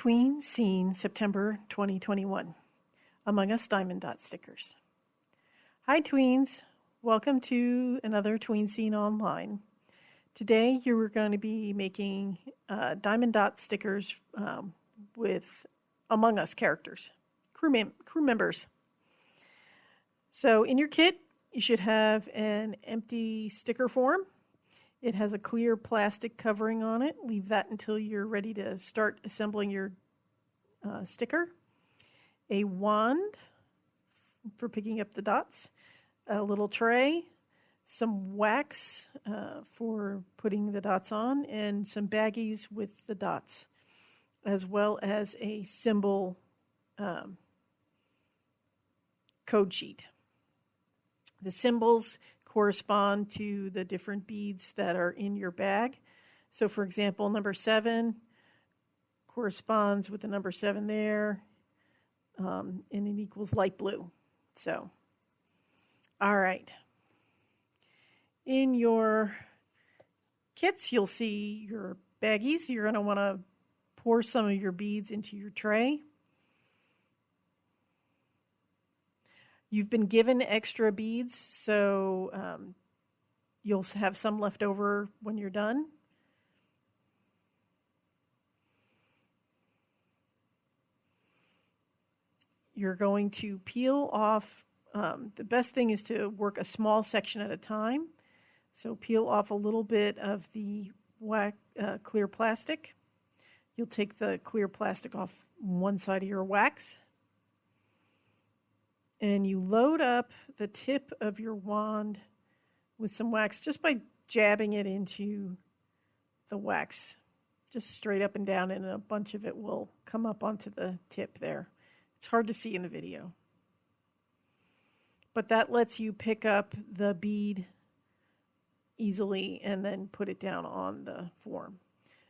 Tween Scene, September 2021. Among Us Diamond Dot Stickers. Hi, Tweens. Welcome to another Tween Scene Online. Today, you're going to be making uh, Diamond Dot stickers um, with Among Us characters, crew, mem- crew members. So, in your kit, you should have an empty sticker form it has a clear plastic covering on it. Leave that until you're ready to start assembling your uh, sticker. A wand for picking up the dots, a little tray, some wax uh, for putting the dots on, and some baggies with the dots, as well as a symbol um, code sheet. The symbols correspond to the different beads that are in your bag. So, for example, number seven corresponds with the number seven there, um, and it equals light blue. So, all right. In your kits, you'll see your baggies. You're going to want to pour some of your beads into your tray. You've been given extra beads, so um, you'll have some left over when you're done. You're going to peel off, um, the best thing is to work a small section at a time. So peel off a little bit of the wax, uh, clear plastic. You'll take the clear plastic off one side of your wax and you load up the tip of your wand with some wax just by jabbing it into the wax just straight up and down and a bunch of it will come up onto the tip there. It's hard to see in the video. But that lets you pick up the bead easily and then put it down on the form.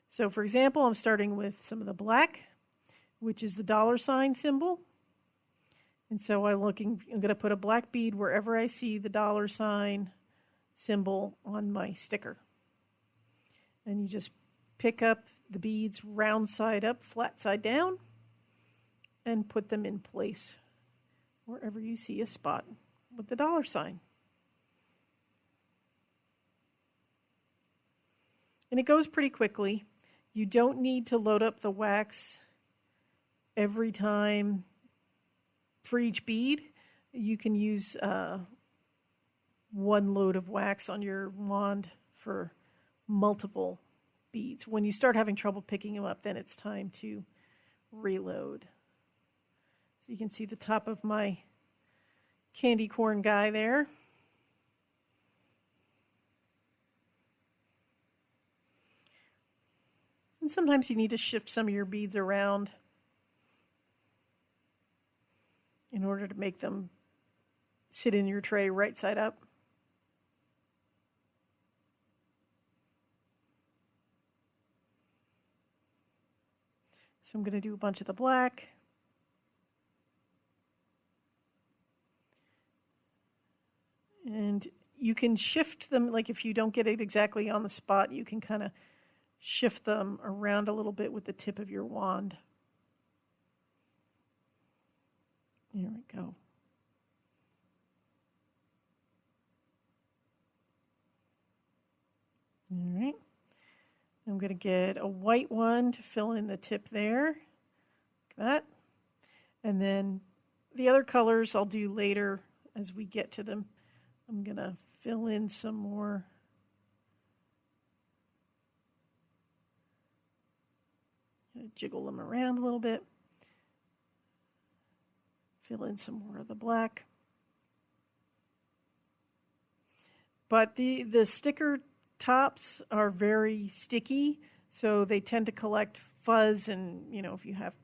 So for example, I'm starting with some of the black, which is the dollar sign symbol. And so I'm looking, I'm going to put a black bead wherever I see the dollar sign symbol on my sticker. And you just pick up the beads round side up, flat side down, and put them in place wherever you see a spot with the dollar sign. And it goes pretty quickly. You don't need to load up the wax every time for each bead, you can use uh, one load of wax on your wand for multiple beads. When you start having trouble picking them up, then it's time to reload. So you can see the top of my candy corn guy there. And sometimes you need to shift some of your beads around in order to make them sit in your tray right side up. So I'm going to do a bunch of the black. And you can shift them, like if you don't get it exactly on the spot, you can kind of shift them around a little bit with the tip of your wand. There we go. All right. I'm going to get a white one to fill in the tip there. Like that. And then the other colors I'll do later as we get to them. I'm going to fill in some more. Jiggle them around a little bit fill in some more of the black. But the, the sticker tops are very sticky, so they tend to collect fuzz and, you know, if you have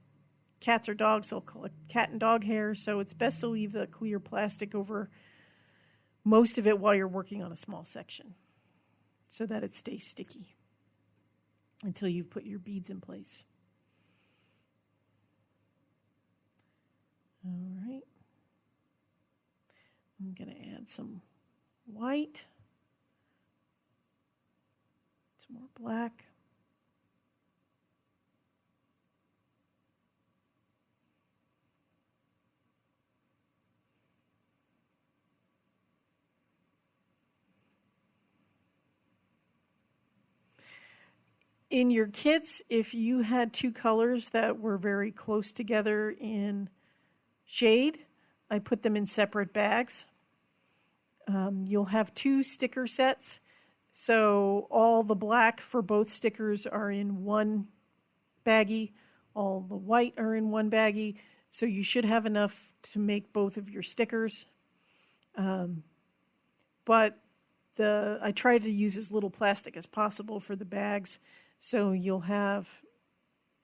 cats or dogs, they'll collect cat and dog hair, so it's best to leave the clear plastic over most of it while you're working on a small section so that it stays sticky until you've put your beads in place. going to add some white, some more black. in your kits, if you had two colors that were very close together in shade, I put them in separate bags. Um, you'll have two sticker sets. So all the black for both stickers are in one baggie. All the white are in one baggie. So you should have enough to make both of your stickers. Um, but the I try to use as little plastic as possible for the bags. So you'll have,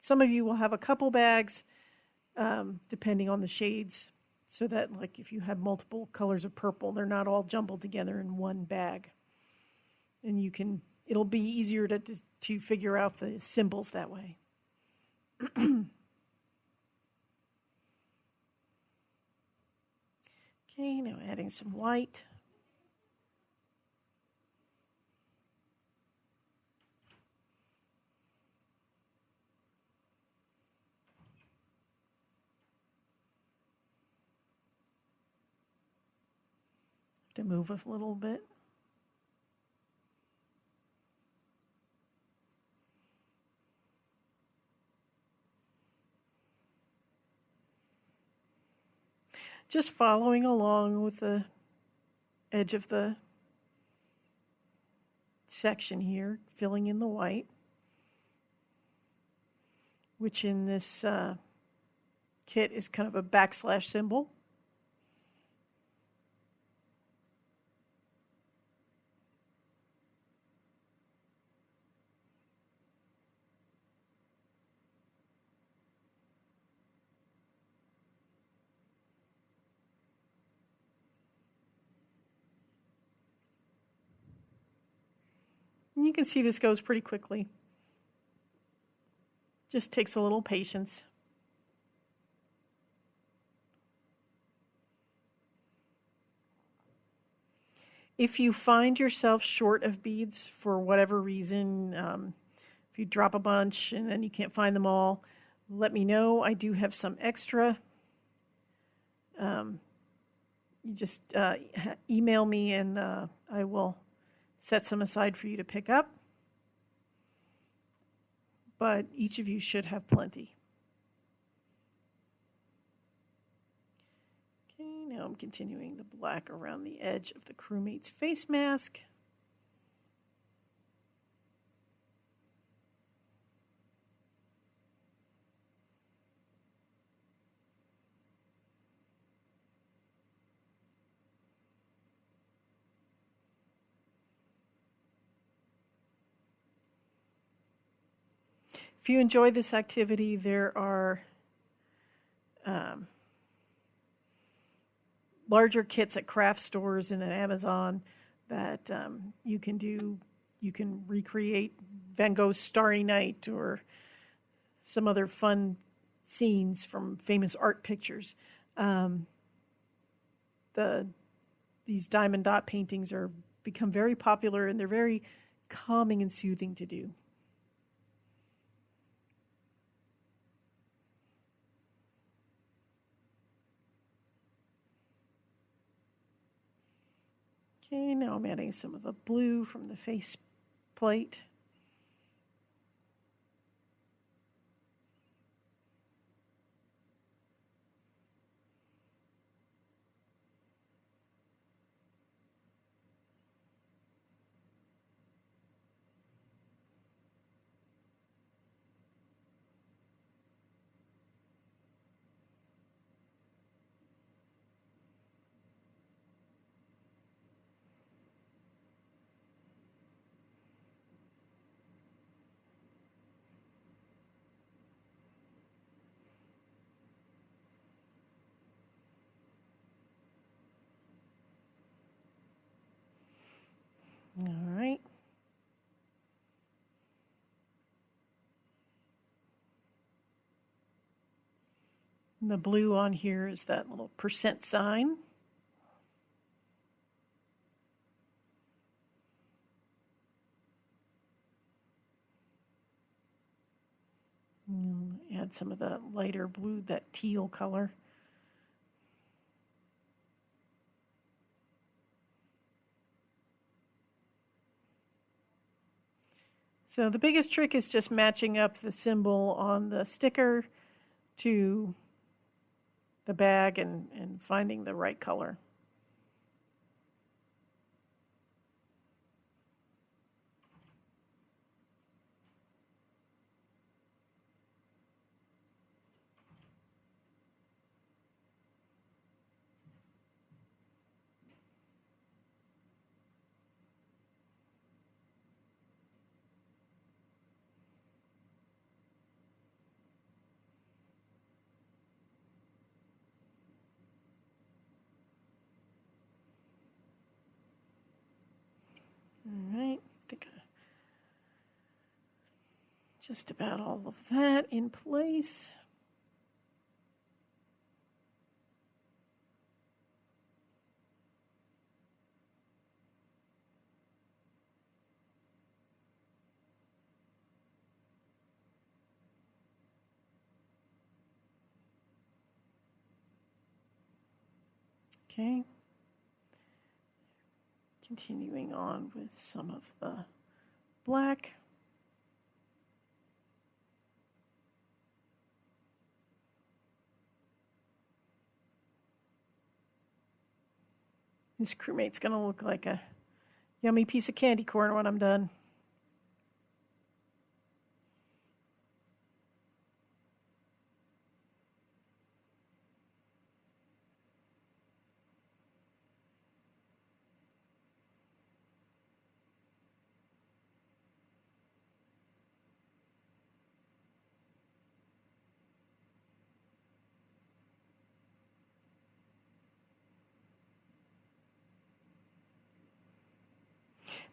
some of you will have a couple bags, um, depending on the shades so that like if you have multiple colors of purple, they're not all jumbled together in one bag. And you can, it'll be easier to, to figure out the symbols that way. okay, now adding some white. To move a little bit. Just following along with the edge of the section here, filling in the white, which in this uh, kit is kind of a backslash symbol. You can see this goes pretty quickly. Just takes a little patience. If you find yourself short of beads for whatever reason, um, if you drop a bunch and then you can't find them all, let me know. I do have some extra. Um, you just uh, email me and uh, I will set some aside for you to pick up. But each of you should have plenty. Okay, now I'm continuing the black around the edge of the crewmate's face mask. If you enjoy this activity, there are um, larger kits at craft stores and at Amazon that um, you can do. You can recreate Van Gogh's Starry Night or some other fun scenes from famous art pictures. Um, the these diamond dot paintings are become very popular and they're very calming and soothing to do. Okay, now I'm adding some of the blue from the face plate. All right. The blue on here is that little percent sign. add some of the lighter blue, that teal color. So the biggest trick is just matching up the symbol on the sticker to the bag and, and finding the right color. All right, I think I just about all of that in place. Okay. Continuing on with some of the black. This crewmate's going to look like a yummy piece of candy corn when I'm done.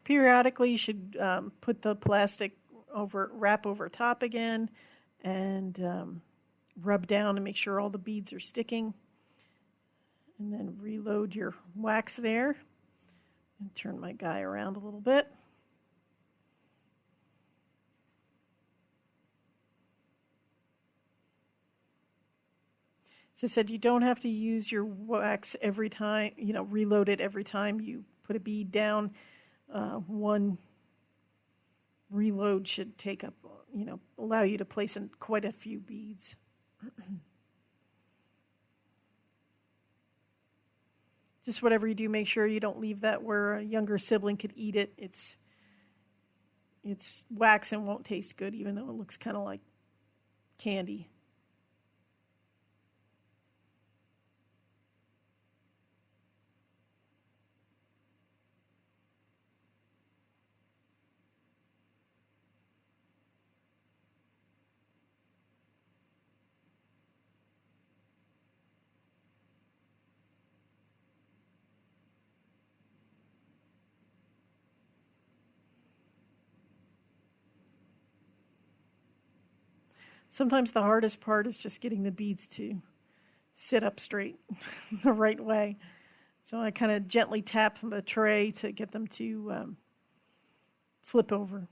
Periodically, you should um, put the plastic over, wrap over top again, and um, rub down to make sure all the beads are sticking. And then reload your wax there. And turn my guy around a little bit. As I said, you don't have to use your wax every time, you know, reload it every time you put a bead down uh, one reload should take up, you know, allow you to place in quite a few beads. Just whatever you do, make sure you don't leave that where a younger sibling could eat it. It's it's wax and won't taste good, even though it looks kind of like candy. Sometimes the hardest part is just getting the beads to sit up straight the right way. So I kind of gently tap the tray to get them to um, flip over.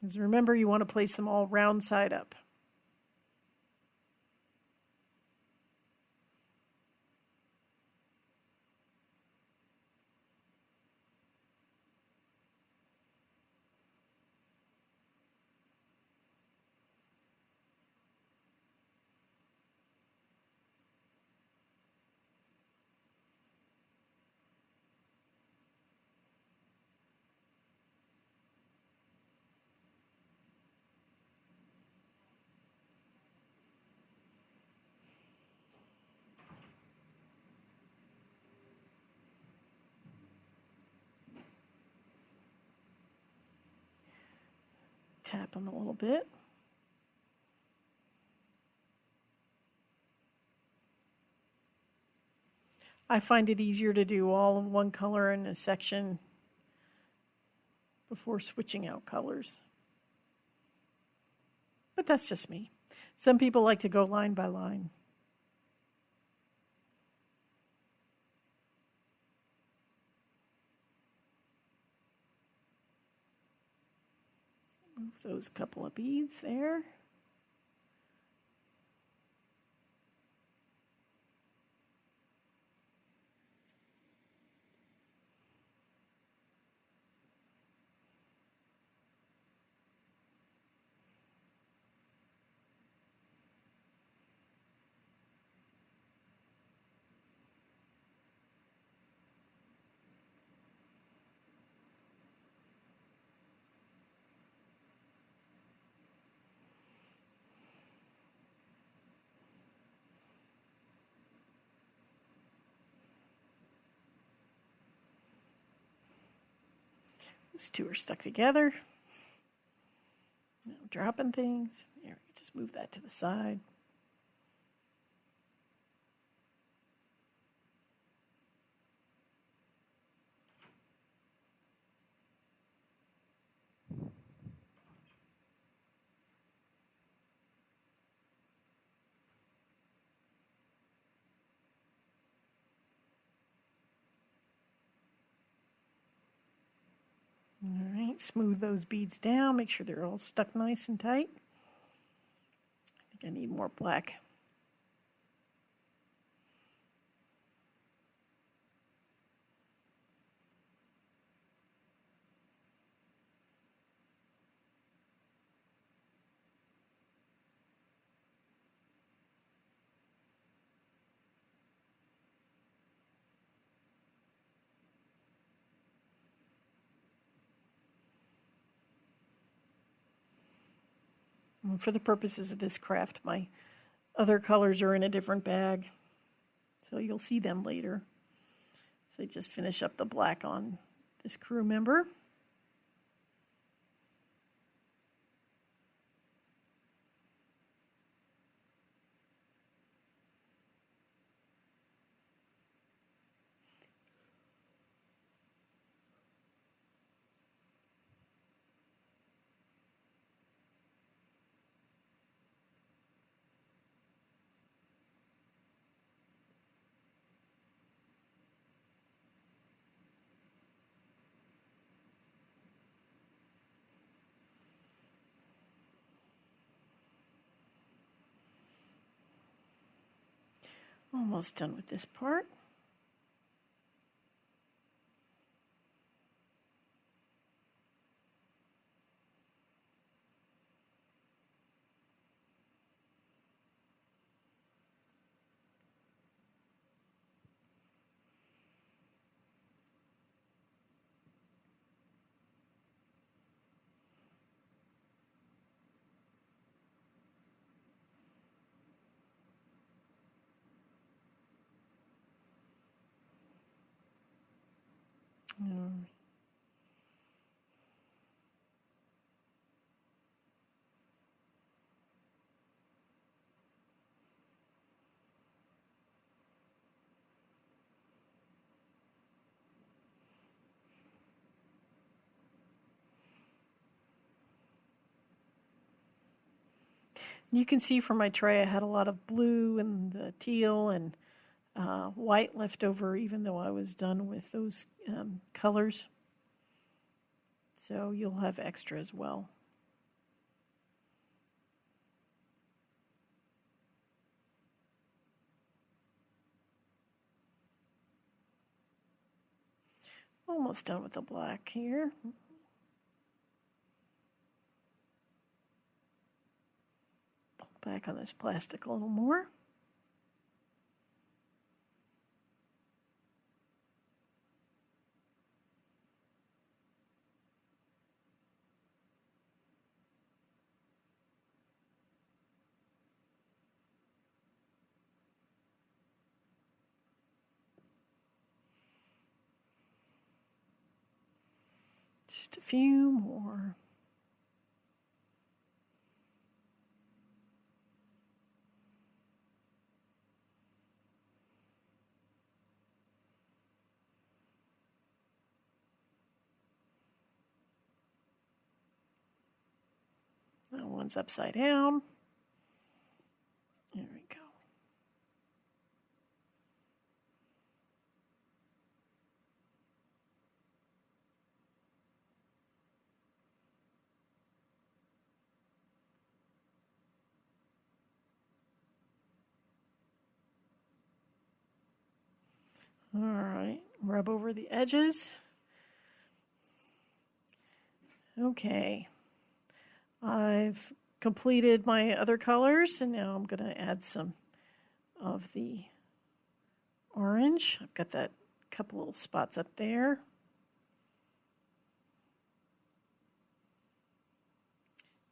Because remember, you want to place them all round side up. Tap them a little bit. I find it easier to do all of one color in a section before switching out colors. But that's just me. Some people like to go line by line. Those couple of beads there. Those two are stuck together. Now dropping things. Here, just move that to the side. All right, smooth those beads down. Make sure they're all stuck nice and tight. I think I need more black. For the purposes of this craft, my other colors are in a different bag, so you'll see them later. So I just finish up the black on this crew member. Almost done with this part. You can see from my tray I had a lot of blue and the teal and uh, white left over, even though I was done with those um, colors. So you'll have extra as well. Almost done with the black here. Pull back on this plastic a little more. Just a few more. That one's upside down. There we go. All right, rub over the edges. Okay, I've completed my other colors and now I'm going to add some of the orange. I've got that couple little spots up there.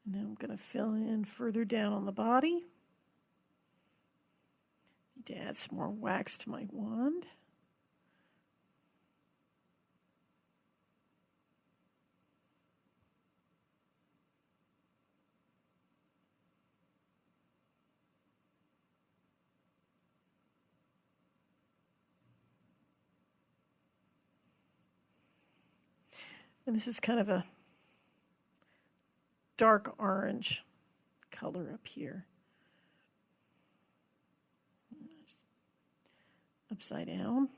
And now I'm going to fill in further down on the body. Need to add some more wax to my wand. And this is kind of a dark orange color up here. Upside down.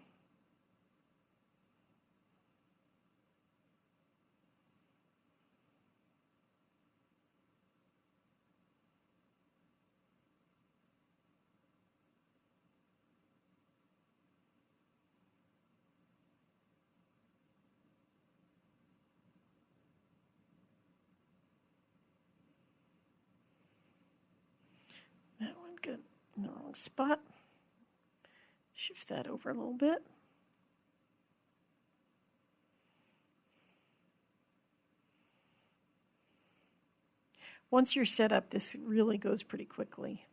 Good. In the wrong spot. Shift that over a little bit. Once you're set up, this really goes pretty quickly.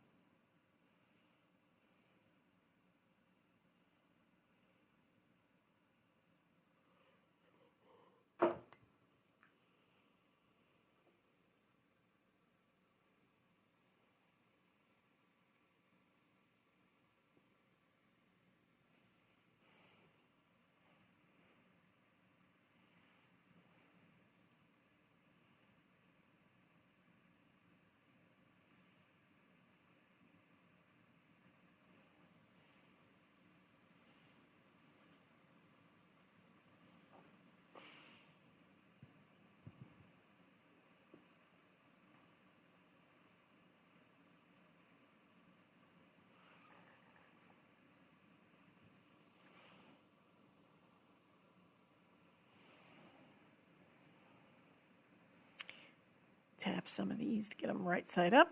Tap some of these to get them right side up.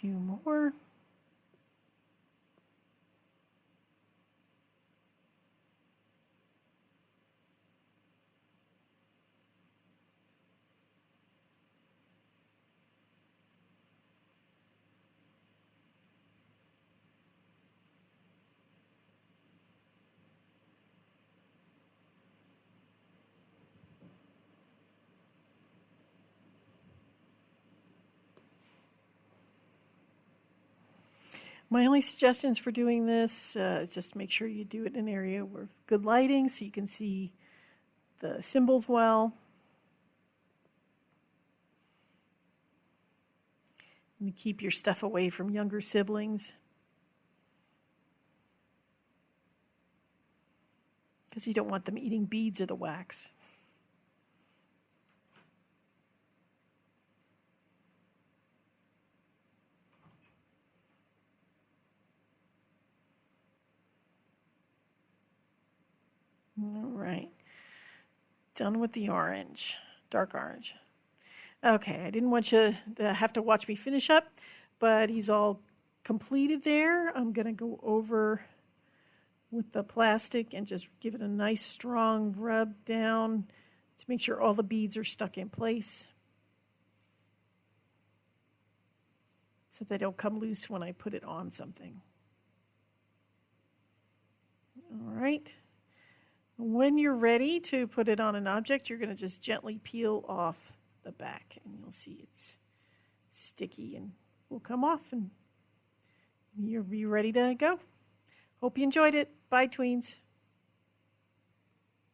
Few more. My only suggestions for doing this uh, is just make sure you do it in an area with good lighting so you can see the symbols well. And keep your stuff away from younger siblings. Because you don't want them eating beads or the wax. All right. Done with the orange, dark orange. Okay, I didn't want you to have to watch me finish up, but he's all completed there. I'm going to go over with the plastic and just give it a nice strong rub down to make sure all the beads are stuck in place so they don't come loose when I put it on something. All right. When you're ready to put it on an object, you're going to just gently peel off the back and you'll see it's sticky and will come off and you'll be ready to go. Hope you enjoyed it. Bye, tweens.